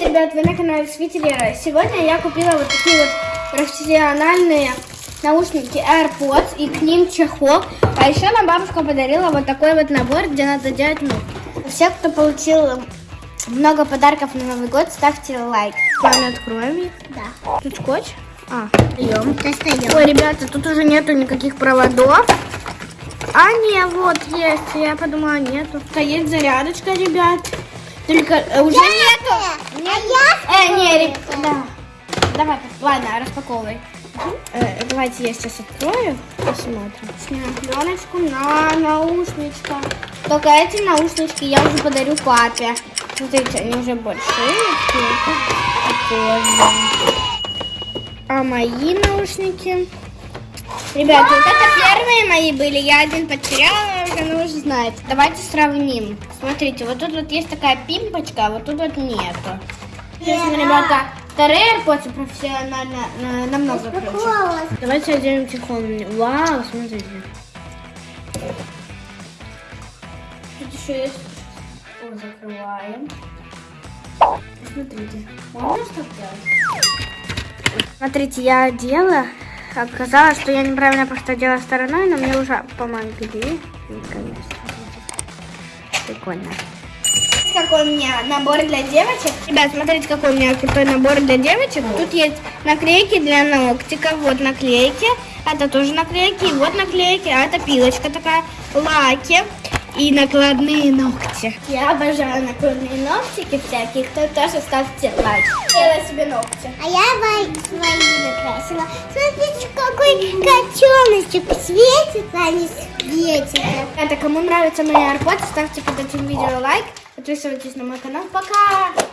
Привет, ребят, вы на канале Свителера. Сегодня я купила вот такие вот профессиональные наушники AirPods и к ним чехол. А еще нам бабушка подарила вот такой вот набор, где надо делать ну. Все, кто получил много подарков на Новый год, ставьте лайк. С вами откроем их. Да. Тут скотч. А, Даем. Достаем. Ой, ребята, тут уже нету никаких проводов. А, не, вот есть. Я подумала, нету. А есть зарядочка, ребят. Только э, уже нету. А Э, ребят, да. Давай, ладно, распаковывай. Э, давайте я сейчас открою, посмотрим. Снимем пленочку на наушничка. Только эти наушнички я уже подарю папе. Смотрите, они уже большие. А мои наушники? Ребята, вот это первые мои были. Я один потеряла, ну уже знаете. Давайте сравним. Смотрите, вот тут вот есть такая пимпочка, а вот тут вот нету. Честно, ребята, вторые AirPods профессионально э, намного круче. Давайте оденем чехол. Вау, смотрите. Тут еще есть... О, закрываем. Смотрите. Можно что делать? Смотрите, я одела. Оказалось, что я неправильно просто одела стороной, но мне уже помогли. Наконец. Прикольно. Какой у меня набор для девочек. Ребят, смотрите, какой у меня крутой набор для девочек. Тут есть наклейки для ногтиков. Вот наклейки. Это тоже наклейки. И вот наклейки. А это пилочка такая. Лаки. И накладные ногти. Я обожаю накладные ногтики всякие. Кто тоже ставьте лайк. Делай себе ногти. А я свои накрасила. Смотрите, какой котеночек не светится. Это кому нравится мои AirPods, ставьте под этим видео лайк. Подписывайтесь на мой канал. Пока!